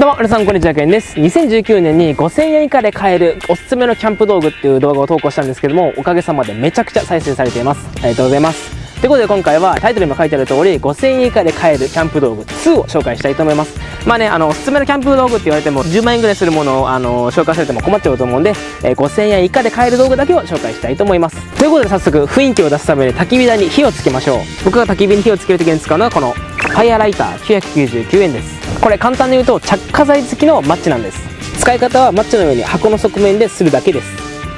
どうも皆さんこんにちはけんです。2019年に5000円以下で買えるおすすめのキャンプ道具っていう動画を投稿したんですけどもおかげさまでめちゃくちゃ再生されています。ありがとうございます。ということで今回はタイトルにも書いてある通り5000円以下で買えるキャンプ道具2を紹介したいと思います。まあねあのおすすめのキャンプ道具って言われても10万円ぐらいするものをあの紹介されても困っちゃうと思うんで、えー、5000円以下で買える道具だけを紹介したいと思います。ということで早速雰囲気を出すために焚き火台に火をつけましょう。僕が焚き火に火をつける時に使うのはこのファイアライター999円です。これ簡単に言うと着火剤付きのマッチなんです。使い方はマッチの上に箱の側面でするだけです。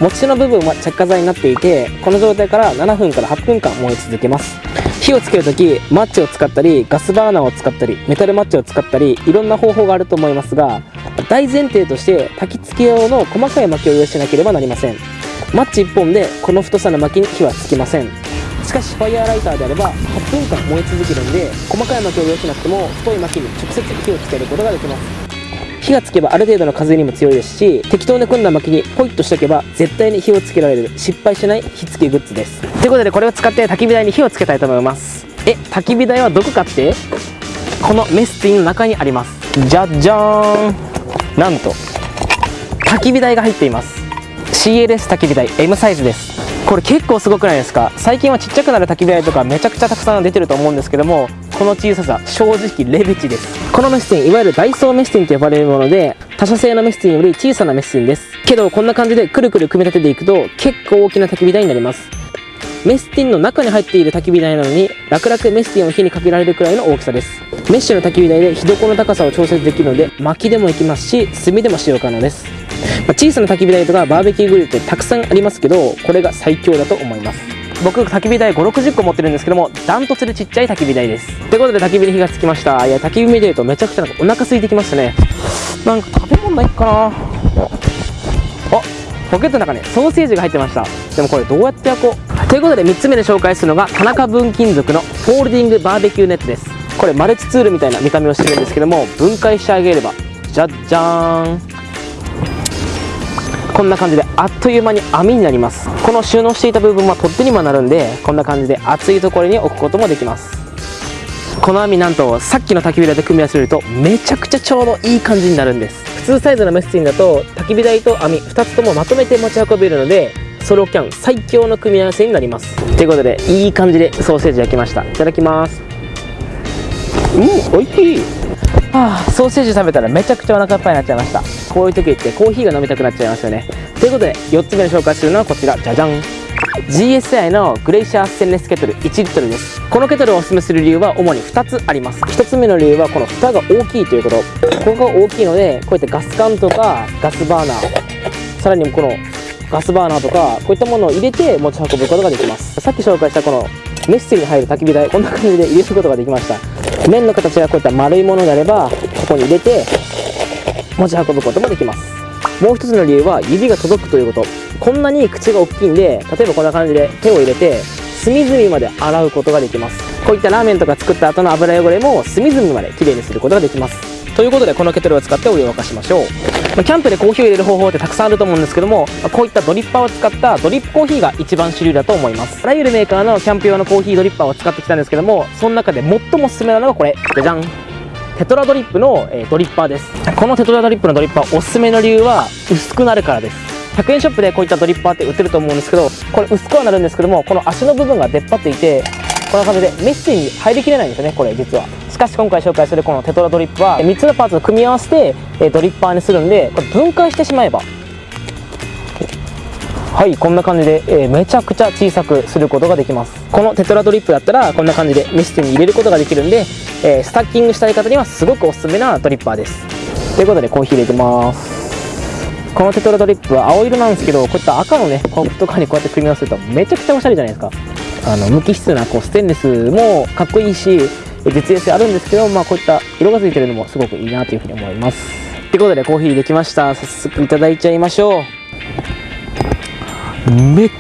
持ち手の部分は着火剤になっていてこの状態から7分から8分間燃え続けます。火をつけるときマッチを使ったりガスバーナーを使ったりメタルマッチを使ったりいろんな方法があると思いますが大前提として焚き付け用の細かい薪を用意しなければなりません。マッチ1本でこの太さの薪に火はつきません。しかしファイヤーライターであれば8分間燃え続けるんで細かい薪を用意しなくても太い薪に直接火をつけることができます。火がつけばある程度の風にも強いですし適当に組んだ薪にポイッとしとけば絶対に火をつけられる失敗しない火付けグッズです。ということでこれを使って焚き火台に火をつけたいと思います。え焚き火台はどこかって？このメスティンの中にあります。じゃじゃーんなんと焚き火台が入っています。CLS 焚き火台 M サイズです。これ結構すごくないですか？最近はちっちゃくなる焚き火台とかめちゃくちゃたくさん出てると思うんですけどもこの小ささ正直レベチです。このメスティンいわゆるダイソーメスティンと呼ばれるもので他社製のメスティンより小さなメスティンです。けどこんな感じでくるくる組み立てていくと結構大きな焚き火台になります。メスティンの中に入っている焚き火台なのに楽々メスティンを火にかけられるくらいの大きさです。メッシュの焚き火台で火床の高さを調節できるので薪でもいきますし炭でも使用可能です。まあ、小さな焚き火台とかバーベキューグリルってたくさんありますけどこれが最強だと思います。僕焚き火台560個持ってるんですけどもダントツでちっちゃい焚き火台です。ということで焚き火に火がつきました。いや焚き火見てるとめちゃくちゃなんかお腹空いてきましたね。なんか食べ物ないかな。あポケットの中にソーセージが入ってました。でもこれどうやって焼こう。ということで3つ目で紹介するのが田中分金属のフォールディングバーベキューネットです。これマルチツールみたいな見た目をしてるんですけども分解してあげればじゃじゃーんこんな感じであっという間に網になります。この収納していた部分は取っ手にもなるんでこんな感じで熱いところに置くこともできます。この網なんとさっきの焚き火台と組み合わせるとめちゃくちゃちょうどいい感じになるんです。普通サイズのメスティンだと焚き火台と網2つともまとめて持ち運べるのでソロキャン最強の組み合わせになります。ということでいい感じでソーセージ焼きました。いただきます。うん美味しい。はあ、ソーセージ食べたらめちゃくちゃお腹いっぱいになっちゃいましたこういう時ってコーヒーが飲みたくなっちゃいますよね。ということで4つ目に紹介するのはこちら。じゃじゃん。GSI のグレイシャーステンレスケトル。1リットルです。このケトルをおすすめする理由は主に2つあります。1つ目の理由はこの蓋が大きいということ。ここが大きいのでこういったガス缶とかガスバーナー。さらにこのガスバーナーとかこういったものを入れて持ち運ぶことができます。さっき紹介したこのメッセに入る焚き火台。こんな感じで入れることができました。面の形がこういった丸いものであればここに入れて持ち運ぶこともできます。もう一つの理由は指が届くということ。こんなに口が大きいんで例えばこんな感じで手を入れて隅々まで洗うことができます。こういったラーメンとか作った後の油汚れも隅々まできれいにすることができます。ということでこのケトルを使ってお湯を沸かしましょう、キャンプでコーヒーを入れる方法ってたくさんあると思うんですけども、こういったドリッパーを使ったドリップコーヒーが一番主流だと思います。あらゆるメーカーのキャンプ用のコーヒードリッパーを使ってきたんですけどもその中で最もおすすめなのがこれ。じゃじゃん。テトラドリップの、え、ドリッパーです。このテトラドリップのドリッパーおすすめの理由は薄くなるからです。100円ショップでこういったドリッパーって売ってると思うんですけどこれ薄くはなるんですけどもこの足の部分が出っ張っていてこんな感じでメッセに入りきれないんですよねこれ実は。しかし今回紹介するこのテトラドリップは3つのパーツを組み合わせてドリッパーにするんでこれ分解してしまえばはいこんな感じで、えー、めちゃくちゃ小さくすることができます。このテトラドリップだったらこんな感じでメステに入れることができるんで、えー、スタッキングしたい方にはすごくおすすめなドリッパーです。ということでコーヒー入れてます。このテトラドリップは青色なんですけどこういった赤のねコップとかにこうやって組み合わせるとめちゃくちゃおしゃれじゃないですか。あの無機質なこうステンレスもかっこいいし実用性あるんですけど、まあ、こういった色がついてるのもすごくいいなというふうに思います。ということでコーヒーできました。早速いただいちゃいましょう。めっ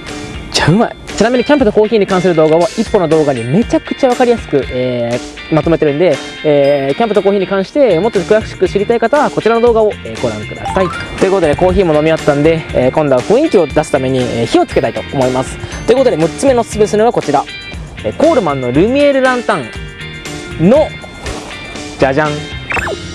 ちゃうまい。ちなみにキャンプとコーヒーに関する動画は1本の動画にめちゃくちゃ分かりやすく、えー、まとめてるんで、えー、キャンプとコーヒーに関してもっと詳しく知りたい方はこちらの動画を、ご覧ください。ということでコーヒーも飲み終わったんで、え今度は雰囲気を出すために、火をつけたいと思います。ということで6つ目のおすすめするのはこちら、コールマンのルミエールランタンのじゃじゃん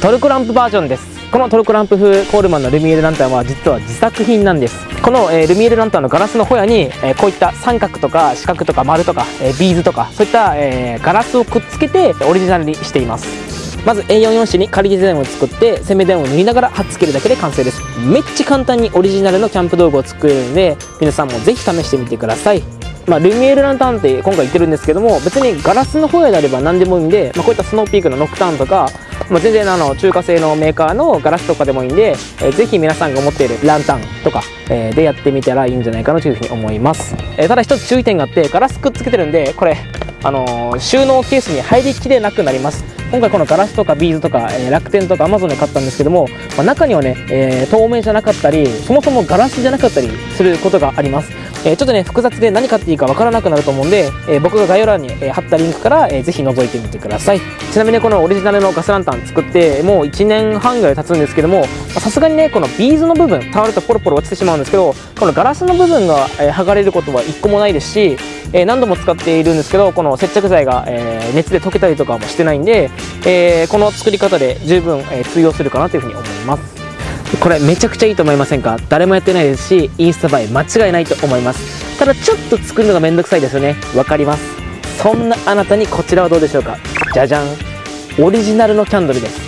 トルクランプバージョンです。このトルコランプ風コールマンのルミエールランタンは実は自作品なんです。この、え、ルミエルランタンのガラスのホヤに、え、こういった三角とか四角とか丸とか、え、ビーズとかそういった、えガラスをくっつけてオリジナルにしています。まず A4 用紙に仮デザインを作って洗面台を塗りながら貼っつけるだけで完成です。めっちゃ簡単にオリジナルのキャンプ道具を作れるんで皆さんもぜひ試してみてください。まあ、ルミエルランタンって今回言ってるんですけども別にガラスのホヤであれば何でもいいんで、まあ、こういったスノーピークのノクターンとかまあ、全然あの中華製のメーカーのガラスとかでもいいんで、えー、ぜひ皆さんが持っているランタンとか、えー、でやってみたらいいんじゃないかなというふうに思います、えー、ただ一つ注意点があってガラスくっつけてるんでこれあのー、収納ケースに入りきれなくなります。今回このガラスとかビーズとか、えー、楽天とかアマゾンで買ったんですけども、まあ、中にはね、えー、透明じゃなかったりそもそもガラスじゃなかったりすることがあります。えー、ちょっとね複雑で何買っていいかわからなくなると思うんで、えー、僕が概要欄に、え貼ったリンクから、えー、ぜひ覗いてみてください。ちなみにこのオリジナルのガスランタン作ってもう1年半ぐらい経つんですけどもさすがにねこのビーズの部分触るとポロポロ落ちてしまうんですけどこのガラスの部分が、え剥がれることは1個もないですし、え何度も使っているんですけどこの接着剤が、え熱で溶けたりとかもしてないんで、えこの作り方で十分、え通用するかなというふうに思います。これめちゃくちゃいいと思いませんか？誰もやってないですしインスタ映え間違いないと思います。ただちょっと作るのがめんどくさいですよね。わかります。そんなあなたにこちらはどうでしょうか？じゃじゃん。オリジナルのキャンドルです。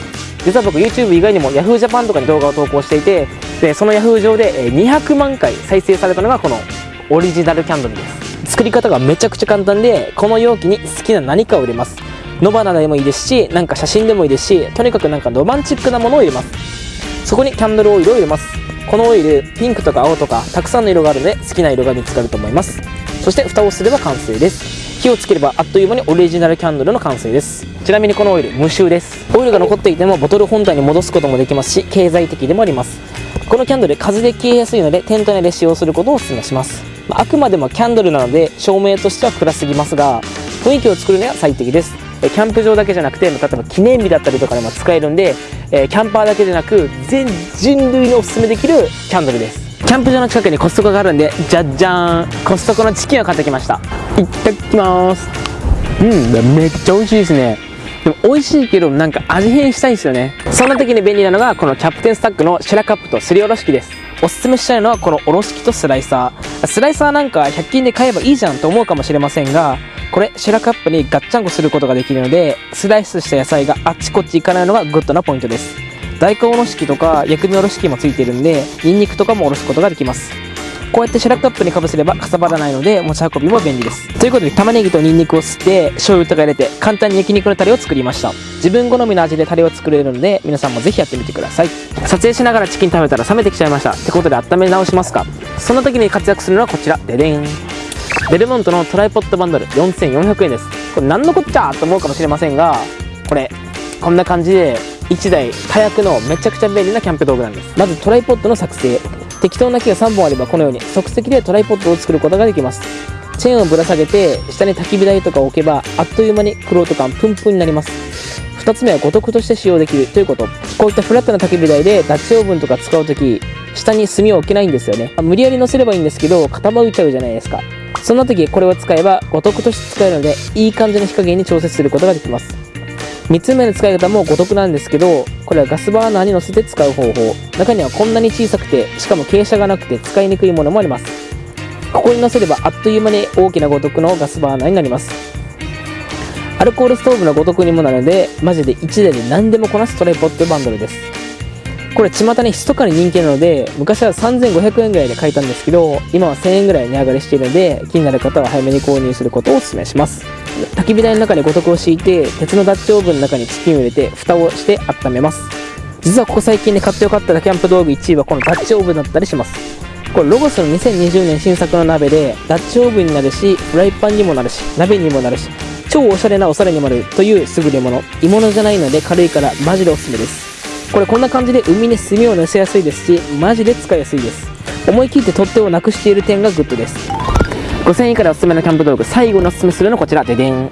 実は僕 YouTube 以外にも YahooJapan とかに動画を投稿していてでその Yahoo 上で200万回再生されたのがこのオリジナルキャンドルです。作り方がめちゃくちゃ簡単でこの容器に好きな何かを入れます。野花でもいいですしなんか写真でもいいですしとにかくなんかロマンチックなものを入れます。そこにキャンドルオイルを入れます。このオイルピンクとか青とかたくさんの色があるので好きな色が見つかると思います。そして蓋をすれば完成です。火をつければあっという間にオリジナルキャンドルの完成です。ちなみにこのオイル無臭です。オイルが残っていてもボトル本体に戻すこともできますし経済的でもあります。このキャンドル風で消えやすいのでテント内で使用することをお勧めします。あくまでもキャンドルなので照明としては暗すぎますが雰囲気を作るには最適です。キャンプ場だけじゃなくて例えば記念日だったりとかでも使えるんで、えキャンパーだけじゃなく全人類におすすめできるキャンドルです。キャンプ場の近くにコストコがあるんでじゃじゃーん。コストコのチキンを買ってきました。いただきます。うんめっちゃ美味しいですね。でも美味しいけどなんか味変したいんですよね。そんな時に便利なのがこのキャプテンスタックのシェラカップとすりおろし器です。おすすめしたいのはこのおろし器とスライサー。スライサーなんか100均で買えばいいじゃんと思うかもしれませんがこれシェラカップにガッチャンコすることができるのでスライスした野菜があっちこっち行かないのがグッドなポイントです。大根おろし器とか薬味おろし器もついてるんでニンニクとかもおろすことができます。こうやってシェラカップにかぶせればかさばらないので持ち運びも便利です。ということで玉ねぎとニンニクをすって醤油とか入れて簡単に焼肉のタレを作りました。自分好みの味でタレを作れるので皆さんもぜひやってみてください。撮影しながらチキン食べたら冷めてきちゃいました。ってことで温め直しますか。そんな時に活躍するのはこちら。ででん。デルモントのトライポッドバンドル。4400円です。これ何のこっちゃ？と思うかもしれませんがこれこんな感じで1台多役のめちゃくちゃ便利なキャンプ道具なんです。まずトライポッドの作成。適当な木が3本あればこのように即席でトライポッドを作ることができます。チェーンをぶら下げて下に焚き火台とか置けばあっという間にクロート感プンプンになります。2つ目は五徳として使用できる。ということ。こういったフラットな焚き火台でダッチオーブンとか使う時下に炭を置けないんですよね。無理やり乗せればいいんですけど傾いちゃうじゃないですか。そんな時これを使えば五徳として使えるのでいい感じの火加減に調節することができます。3つ目の使い方も五徳なんですけどこれはガスバーナーに乗せて使う方法。中にはこんなに小さくてしかも傾斜がなくて使いにくいものもあります。ここに乗せればあっという間に大きな五徳のガスバーナーになります。アルコールストーブの五徳にもなるのでマジで1台で何でもこなすトライポッドバンドルです。これ巷に密かに人気なので昔は3500円ぐらいで買えたんですけど今は1000円ぐらい値上がりしているので気になる方は早めに購入することをお勧めします。焚き火台の中に五徳を敷いて鉄のダッチオーブンの中にチキンを入れて蓋をして温めます。実はここ最近で買ってよかったキャンプ道具1位はこのダッチオーブンだったりします。これロゴスの2020年新作の鍋でダッチオーブンになるしフライパンにもなるし鍋にもなるし超おしゃれなお皿にもなるという優れもの。鋳物じゃないので軽いからマジでおすすめです。これこんな感じで海に炭を乗せやすいですしマジで使いやすいです。思い切って取っ手をなくしている点がグッドです。5000円以下でおすすめのキャンプ道具最後におすすめするのはこちら。ででん。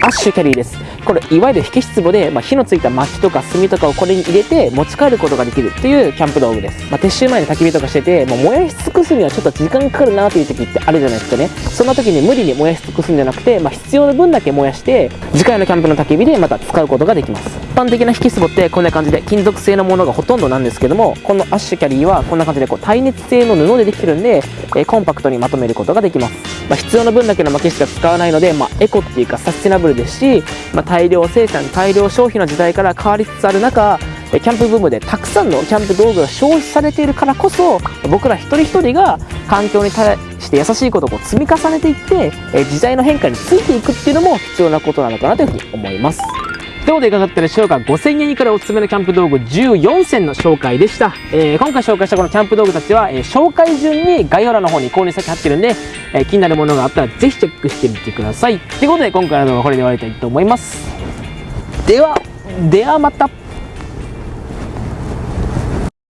アッシュキャリーです。これいわゆる火消し壺で、まあ、火のついた薪とか炭とかをこれに入れて持ち帰ることができるっていうキャンプ道具です、まあ、撤収前に焚き火とかしててもう燃やし尽くすにはちょっと時間かかるなっていう時ってあるじゃないですかね。そんな時に無理に燃やし尽くすんじゃなくて、まあ、必要な分だけ燃やして次回のキャンプの焚き火でまた使うことができます。一般的な火消し壺ってこんな感じで金属製のものがほとんどなんですけどもこのアッシュキャリーはこんな感じでこう耐熱性の布でできてるんで、えー、コンパクトにまとめることができます、まあ、必要な分だけの薪しか使わないので、まあ、エコっていうかサスティナブルですし、まあ、大量生産大量消費の時代から変わりつつある中キャンプブームでたくさんのキャンプ道具が消費されているからこそ僕ら一人一人が環境に対して優しいことを積み重ねていって時代の変化についていくっていうのも必要なことなのかなというふうに思います。ということでいかがだったでしょうか？5000円以下でおすすめのキャンプ道具14選の紹介でした、えー、今回紹介したこのキャンプ道具たちは、えー、紹介順に概要欄の方に購入先貼ってるんで、えー、気になるものがあったらぜひチェックしてみてください。ということで今回の動画はこれで終わりたいと思います。ではではまた。